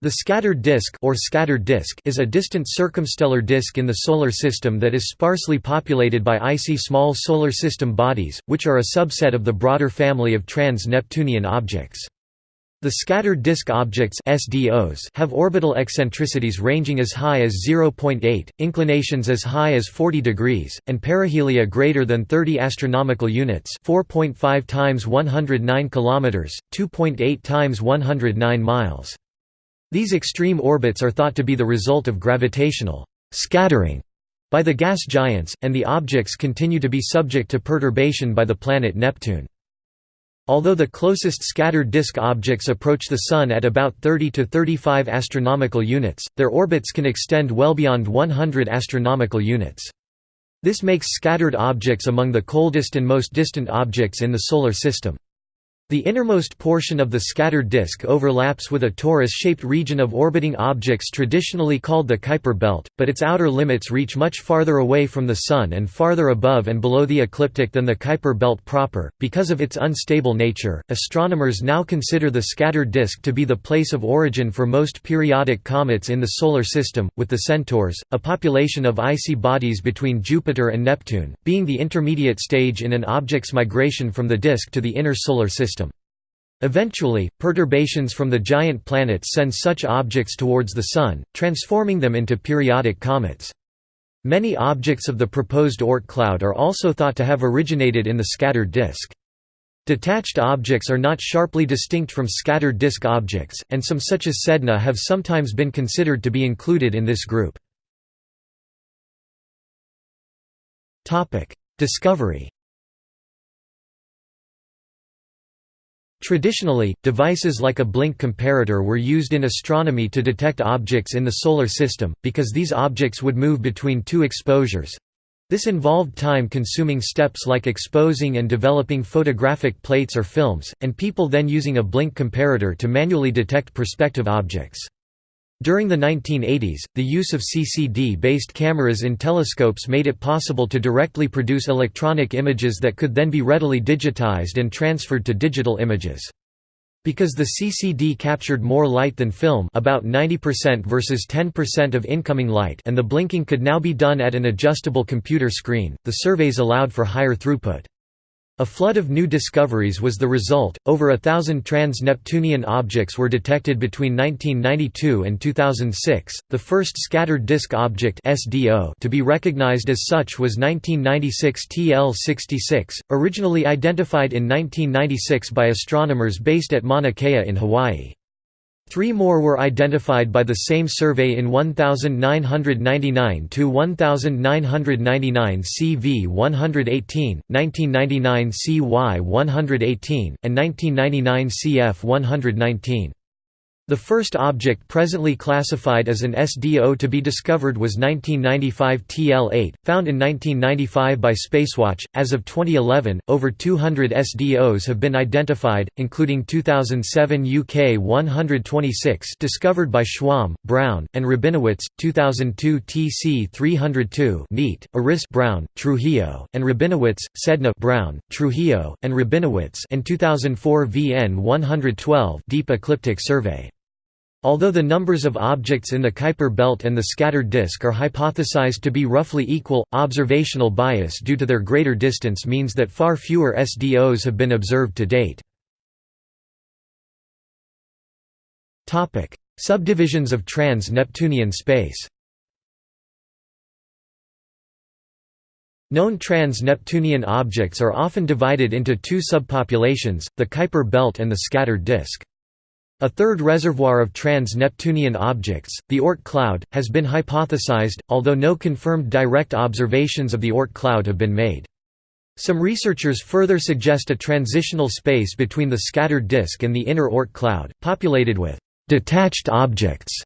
The scattered disk or scattered disk is a distant circumstellar disk in the Solar System that is sparsely populated by icy small Solar System bodies, which are a subset of the broader family of trans-Neptunian objects. The scattered disk objects SDOs have orbital eccentricities ranging as high as 0.8, inclinations as high as 40 degrees, and perihelia greater than 30 astronomical units, 4.5 times 109 kilometers, 2.8 times 109 miles. These extreme orbits are thought to be the result of gravitational scattering by the gas giants, and the objects continue to be subject to perturbation by the planet Neptune. Although the closest scattered disk objects approach the Sun at about 30 to 35 astronomical units, their orbits can extend well beyond 100 astronomical units. This makes scattered objects among the coldest and most distant objects in the Solar System. The innermost portion of the scattered disk overlaps with a torus-shaped region of orbiting objects traditionally called the Kuiper belt, but its outer limits reach much farther away from the Sun and farther above and below the ecliptic than the Kuiper belt proper. Because of its unstable nature, astronomers now consider the scattered disk to be the place of origin for most periodic comets in the Solar System, with the Centaurs, a population of icy bodies between Jupiter and Neptune, being the intermediate stage in an object's migration from the disk to the inner Solar System. Eventually, perturbations from the giant planets send such objects towards the Sun, transforming them into periodic comets. Many objects of the proposed Oort cloud are also thought to have originated in the scattered disk. Detached objects are not sharply distinct from scattered disk objects, and some such as Sedna have sometimes been considered to be included in this group. Discovery Traditionally, devices like a blink comparator were used in astronomy to detect objects in the Solar System, because these objects would move between two exposures. This involved time-consuming steps like exposing and developing photographic plates or films, and people then using a blink comparator to manually detect prospective objects. During the 1980s, the use of CCD-based cameras in telescopes made it possible to directly produce electronic images that could then be readily digitized and transferred to digital images. Because the CCD captured more light than film about 90% versus 10% of incoming light and the blinking could now be done at an adjustable computer screen, the surveys allowed for higher throughput. A flood of new discoveries was the result. Over a thousand trans Neptunian objects were detected between 1992 and 2006. The first scattered disk object (SDO) to be recognized as such was 1996 TL66, originally identified in 1996 by astronomers based at Mauna Kea in Hawaii. Three more were identified by the same survey in 1999 to 1999 CV 118, 1999 CY 118, and 1999 CF 119. The first object presently classified as an SDO to be discovered was 1995 TL8, found in 1995 by Spacewatch. As of 2011, over 200 SDOs have been identified, including 2007 UK 126 discovered by Schwamb, Brown, and Rabinowitz, 2002 TC 302 NEAT, Eris Brown, Trujillo, and Rabinowitz, Sedna Brown, Trujillo, and Rabinowitz, and 2004 VN 112 Deep Ecliptic Survey. Although the numbers of objects in the Kuiper belt and the scattered disk are hypothesized to be roughly equal, observational bias due to their greater distance means that far fewer SDOs have been observed to date. Subdivisions of trans-Neptunian space Known trans-Neptunian objects are often divided into two subpopulations, the Kuiper belt and the scattered disk. A third reservoir of trans-Neptunian objects, the Oort cloud, has been hypothesized, although no confirmed direct observations of the Oort cloud have been made. Some researchers further suggest a transitional space between the scattered disk and the inner Oort cloud, populated with detached objects.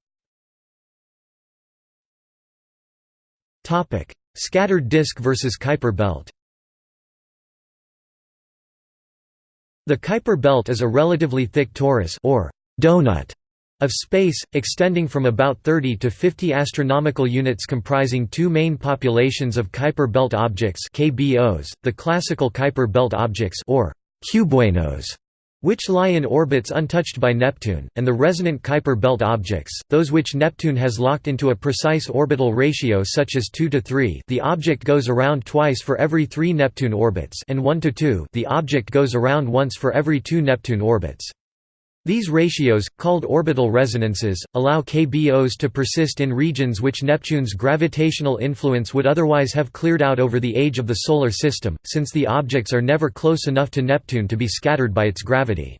Scattered disk versus Kuiper belt The Kuiper belt is a relatively thick torus or donut of space, extending from about 30 to 50 astronomical units comprising two main populations of Kuiper belt objects KBOs, the classical Kuiper belt objects or cubewanos, which lie in orbits untouched by Neptune, and the resonant Kuiper belt objects, those which Neptune has locked into a precise orbital ratio such as 2 to 3 the object goes around twice for every three Neptune orbits and 1 to 2 the object goes around once for every two Neptune orbits. These ratios, called orbital resonances, allow KBOs to persist in regions which Neptune's gravitational influence would otherwise have cleared out over the age of the Solar System, since the objects are never close enough to Neptune to be scattered by its gravity.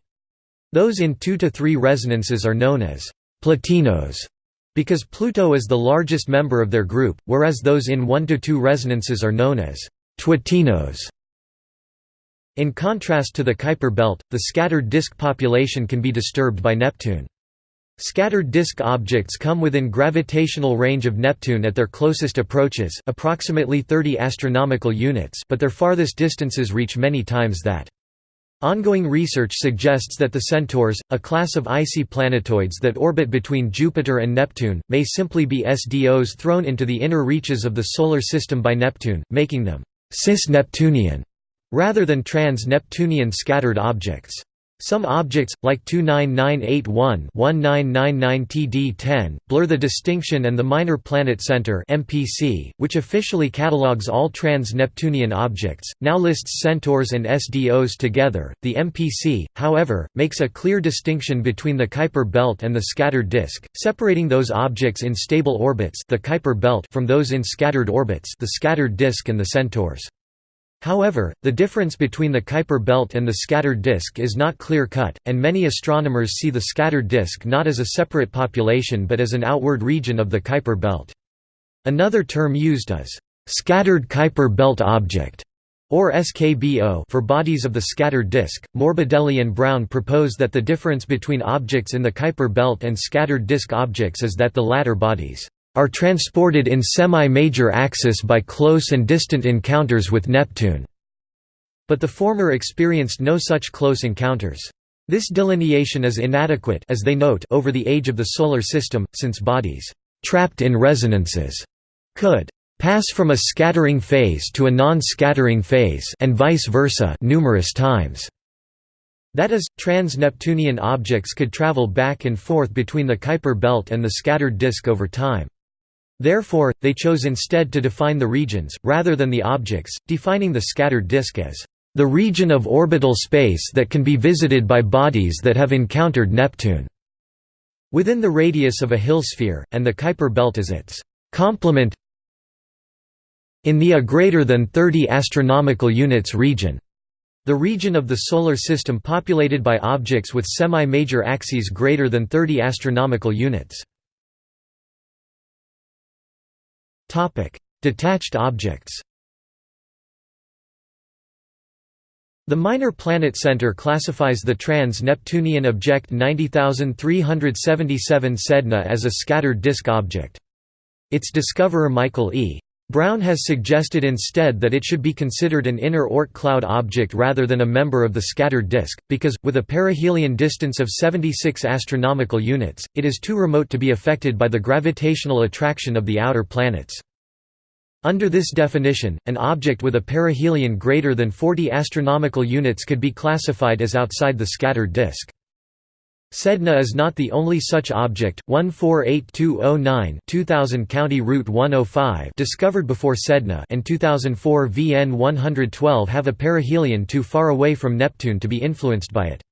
Those in 2 to 3 resonances are known as «plutinos» because Pluto is the largest member of their group, whereas those in 1 to 2 resonances are known as «twotinos». In contrast to the Kuiper belt, the scattered disk population can be disturbed by Neptune. Scattered disk objects come within gravitational range of Neptune at their closest approaches approximately 30 astronomical units but their farthest distances reach many times that. Ongoing research suggests that the Centaurs, a class of icy planetoids that orbit between Jupiter and Neptune, may simply be SDOs thrown into the inner reaches of the Solar System by Neptune, making them cis-Neptunian rather than trans-Neptunian scattered objects. Some objects, like 29981-1999-TD10, blur the distinction and the Minor Planet Center (MPC), which officially catalogues all trans-Neptunian objects, now lists centaurs and SDOs together. The MPC, however, makes a clear distinction between the Kuiper belt and the scattered disk, separating those objects in stable orbits, the Kuiper belt, from those in scattered orbits, the scattered disk and the centaurs. However, the difference between the Kuiper belt and the scattered disk is not clear-cut, and many astronomers see the scattered disk not as a separate population but as an outward region of the Kuiper belt. Another term used is, "...scattered Kuiper belt object", or SKBO for bodies of the scattered disk. Morbidelli and Brown propose that the difference between objects in the Kuiper belt and scattered disk objects is that the latter bodies are transported in semi-major axis by close and distant encounters with Neptune. But the former experienced no such close encounters. This delineation is inadequate as they note over the age of the Solar System, since bodies «trapped in resonances» could «pass from a scattering phase to a non-scattering phase» and vice versa numerous times. That is, trans-Neptunian objects could travel back and forth between the Kuiper belt and the scattered disk over time. Therefore, they chose instead to define the regions, rather than the objects, defining the scattered disk as the region of orbital space that can be visited by bodies that have encountered Neptune, within the radius of a Hill sphere, and the Kuiper belt as its complement in the a greater than 30 astronomical units region. The region of the Solar System populated by objects with semi-major axes greater than 30 astronomical units. Detached objects The Minor Planet Center classifies the trans-Neptunian object 90377 Sedna as a scattered disk object. Its discoverer Michael E. Brown has suggested instead that it should be considered an inner Oort cloud object rather than a member of the scattered disk, because, with a perihelion distance of 76 astronomical units, it is too remote to be affected by the gravitational attraction of the outer planets. Under this definition, an object with a perihelion greater than 40 astronomical units could be classified as outside the scattered disk. Sedna is not the only such object. 148209 2000 County Route 105 discovered before Sedna and 2004 VN 112 have a perihelion too far away from Neptune to be influenced by it.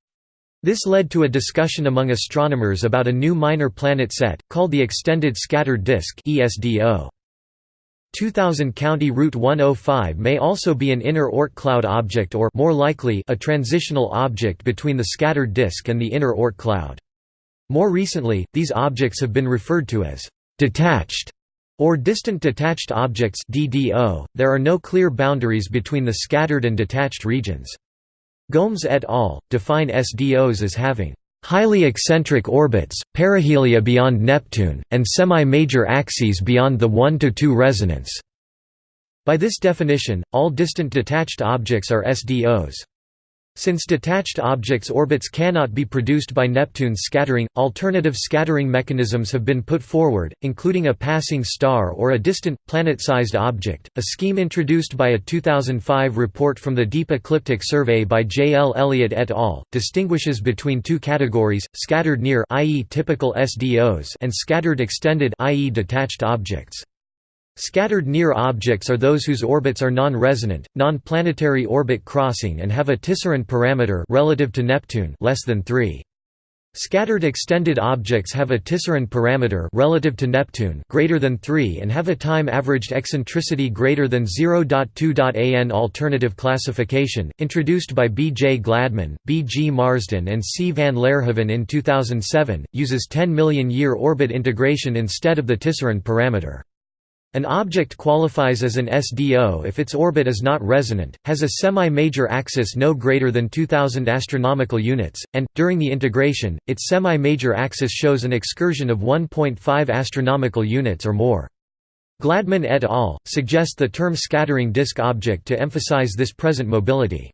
This led to a discussion among astronomers about a new minor planet set, called the Extended Scattered Disk ESDO. 2000 County Route 105 may also be an inner Oort cloud object or more likely a transitional object between the scattered disk and the inner Oort cloud. More recently, these objects have been referred to as detached or distant detached objects DDO. .There are no clear boundaries between the scattered and detached regions. Gomes et al. define SDOs as having highly eccentric orbits, perihelia beyond Neptune, and semi-major axes beyond the 1–2 resonance. By this definition, all distant detached objects are SDOs. Since detached objects' orbits cannot be produced by Neptune's scattering, alternative scattering mechanisms have been put forward, including a passing star or a distant, planet-sized object. A scheme introduced by a 2005 report from the Deep Ecliptic Survey by J. L. Elliott et al. distinguishes between two categories: scattered near, i.e., typical SDOs, and scattered extended, i.e., detached objects. Scattered near objects are those whose orbits are non-resonant, non-planetary orbit crossing and have a Tisserand parameter relative to Neptune less than 3. Scattered extended objects have a Tisserand parameter relative to Neptune greater than 3 and have a time averaged eccentricity greater than 0.2. An alternative classification introduced by B. J. Gladman, B. G. Marsden and C. van Laerhoven in 2007 uses 10 million year orbit integration instead of the Tisserand parameter. An object qualifies as an SDO if its orbit is not resonant, has a semi-major axis no greater than 2000 astronomical units, and during the integration, its semi-major axis shows an excursion of 1.5 astronomical units or more. Gladman et al. suggest the term scattering disk object to emphasize this present mobility.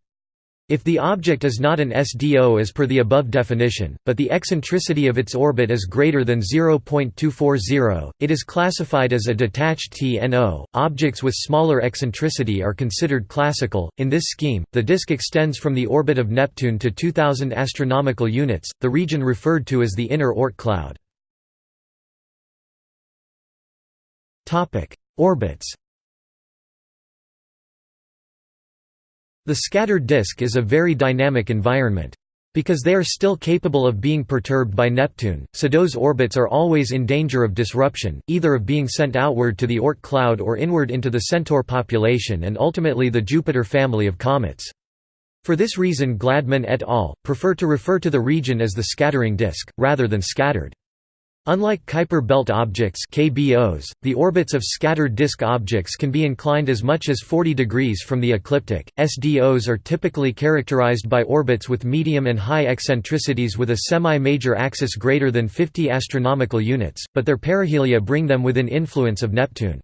If the object is not an SDO as per the above definition, but the eccentricity of its orbit is greater than 0.240, it is classified as a detached TNO. Objects with smaller eccentricity are considered classical. In this scheme, the disk extends from the orbit of Neptune to 2000 astronomical units, the region referred to as the inner Oort cloud. Topic: Orbits The scattered disk is a very dynamic environment. Because they are still capable of being perturbed by Neptune, SDO's orbits are always in danger of disruption, either of being sent outward to the Oort cloud or inward into the Centaur population and ultimately the Jupiter family of comets. For this reason Gladman et al. prefer to refer to the region as the scattering disk, rather than scattered. Unlike Kuiper belt objects KBOs, the orbits of scattered disk objects can be inclined as much as 40 degrees from the ecliptic. SDOs are typically characterized by orbits with medium and high eccentricities with a semi-major axis greater than 50 astronomical units, but their perihelia bring them within influence of Neptune.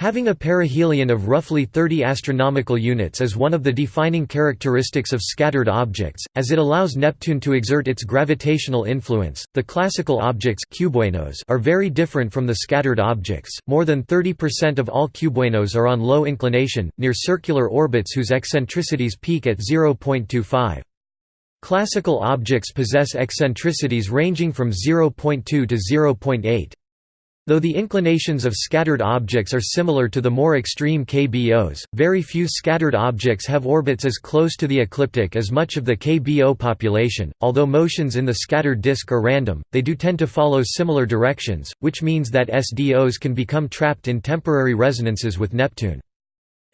Having a perihelion of roughly 30 astronomical units is one of the defining characteristics of scattered objects, as it allows Neptune to exert its gravitational influence. The classical objects cubewanos are very different from the scattered objects. More than 30% of all cubewanos are on low inclination, near circular orbits whose eccentricities peak at 0.25. Classical objects possess eccentricities ranging from 0.2 to 0.8. Though the inclinations of scattered objects are similar to the more extreme KBOs, very few scattered objects have orbits as close to the ecliptic as much of the KBO population. Although motions in the scattered disk are random, they do tend to follow similar directions, which means that SDOs can become trapped in temporary resonances with Neptune.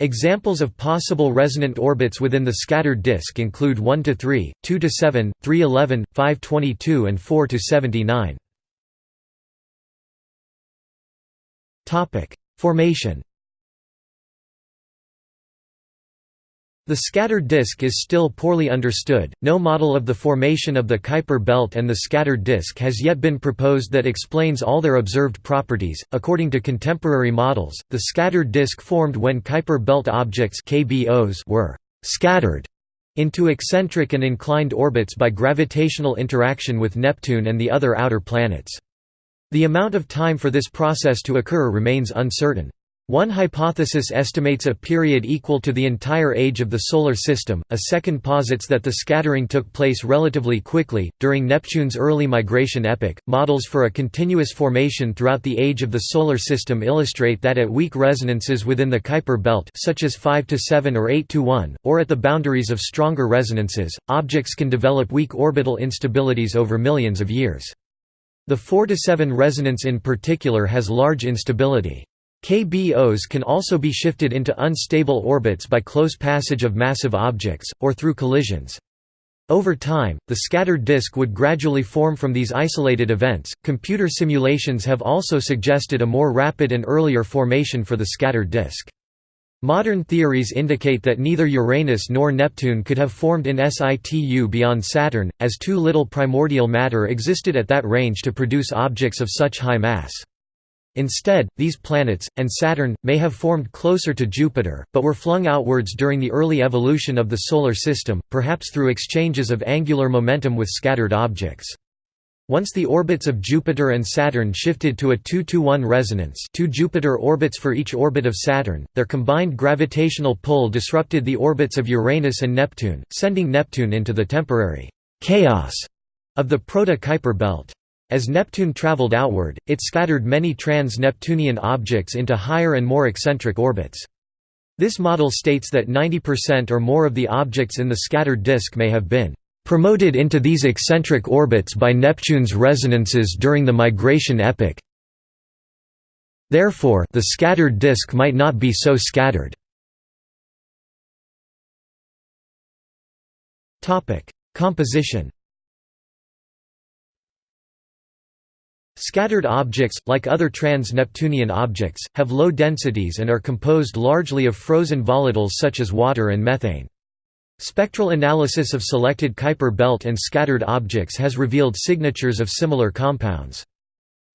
Examples of possible resonant orbits within the scattered disk include 1 to 3, 2 to 7, 311, 522 and 4 to 79. Formation The scattered disk is still poorly understood. No model of the formation of the Kuiper belt and the scattered disk has yet been proposed that explains all their observed properties. According to contemporary models, the scattered disk formed when Kuiper belt objects (KBOs) were scattered into eccentric and inclined orbits by gravitational interaction with Neptune and the other outer planets. The amount of time for this process to occur remains uncertain. One hypothesis estimates a period equal to the entire age of the Solar System, a second posits that the scattering took place relatively quickly, during Neptune's early migration epoch. Models for a continuous formation throughout the age of the Solar System illustrate that at weak resonances within the Kuiper belt such as 5 to 7 or 8 to 1, or at the boundaries of stronger resonances, objects can develop weak orbital instabilities over millions of years. The 4–7 resonance in particular has large instability. KBOs can also be shifted into unstable orbits by close passage of massive objects, or through collisions. Over time, the scattered disk would gradually form from these isolated events. Computer simulations have also suggested a more rapid and earlier formation for the scattered disk. Modern theories indicate that neither Uranus nor Neptune could have formed in situ beyond Saturn, as too little primordial matter existed at that range to produce objects of such high mass. Instead, these planets, and Saturn, may have formed closer to Jupiter, but were flung outwards during the early evolution of the Solar System, perhaps through exchanges of angular momentum with scattered objects. Once the orbits of Jupiter and Saturn shifted to a 2–1 resonance two Jupiter orbits for each orbit of Saturn, their combined gravitational pull disrupted the orbits of Uranus and Neptune, sending Neptune into the temporary «chaos» of the Proto-Kuiper belt. As Neptune traveled outward, it scattered many trans-Neptunian objects into higher and more eccentric orbits. This model states that 90% or more of the objects in the scattered disk may have been promoted into these eccentric orbits by Neptune's resonances during the migration epoch. Therefore, the scattered disk might not be so scattered. Composition Scattered objects, like other trans-Neptunian objects, have low densities and are composed largely of frozen volatiles such as water and methane. Spectral analysis of selected Kuiper belt and scattered objects has revealed signatures of similar compounds.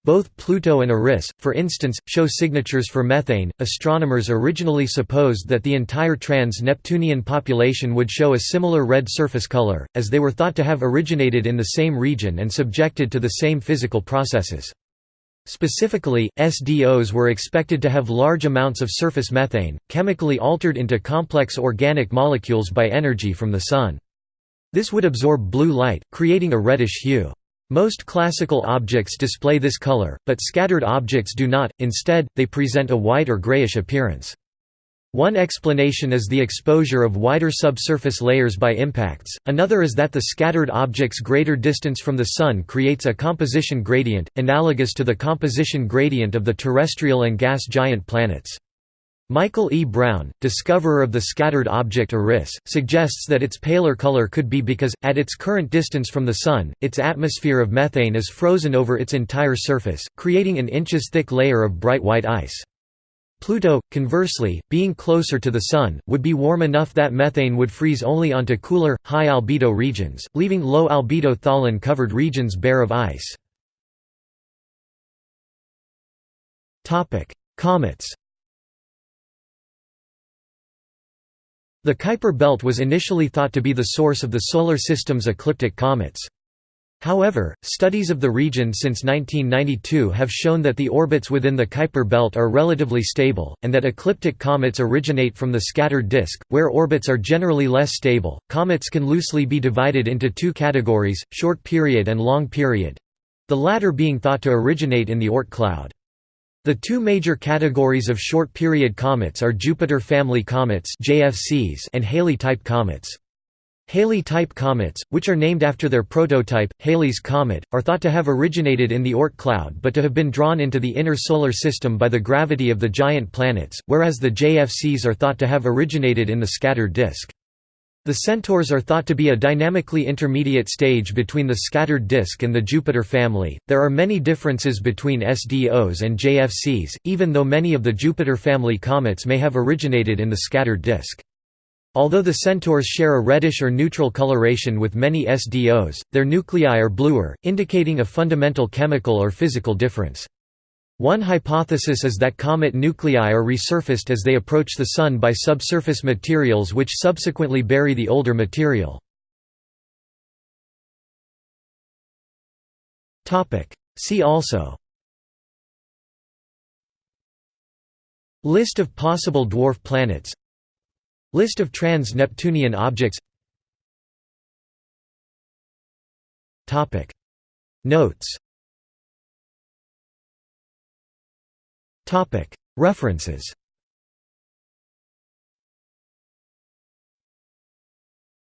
Both Pluto and Eris, for instance, show signatures for methane. Astronomers originally supposed that the entire trans Neptunian population would show a similar red surface color, as they were thought to have originated in the same region and subjected to the same physical processes. Specifically, SDOs were expected to have large amounts of surface methane, chemically altered into complex organic molecules by energy from the Sun. This would absorb blue light, creating a reddish hue. Most classical objects display this color, but scattered objects do not, instead, they present a white or grayish appearance. One explanation is the exposure of wider subsurface layers by impacts, another is that the scattered object's greater distance from the Sun creates a composition gradient, analogous to the composition gradient of the terrestrial and gas giant planets. Michael E. Brown, discoverer of the scattered object Eris, suggests that its paler color could be because, at its current distance from the Sun, its atmosphere of methane is frozen over its entire surface, creating an inches-thick layer of bright white ice. Pluto, conversely, being closer to the Sun, would be warm enough that methane would freeze only onto cooler, high-albedo regions, leaving low-albedo tholin-covered regions bare of ice. Comets The Kuiper belt was initially thought to be the source of the Solar System's ecliptic comets. However, studies of the region since 1992 have shown that the orbits within the Kuiper belt are relatively stable, and that ecliptic comets originate from the scattered disk, where orbits are generally less stable. Comets can loosely be divided into two categories short period and long period the latter being thought to originate in the Oort cloud. The two major categories of short-period comets are Jupiter family comets and Halley-type comets. Halley-type comets, which are named after their prototype, Halley's Comet, are thought to have originated in the Oort cloud but to have been drawn into the inner Solar System by the gravity of the giant planets, whereas the JFCs are thought to have originated in the scattered disk. The Centaurs are thought to be a dynamically intermediate stage between the scattered disk and the Jupiter family. There are many differences between SDOs and JFCs, even though many of the Jupiter family comets may have originated in the scattered disk. Although the Centaurs share a reddish or neutral coloration with many SDOs, their nuclei are bluer, indicating a fundamental chemical or physical difference. One hypothesis is that comet nuclei are resurfaced as they approach the Sun by subsurface materials which subsequently bury the older material. See also List of possible dwarf planets List of trans-Neptunian objects. Notes. References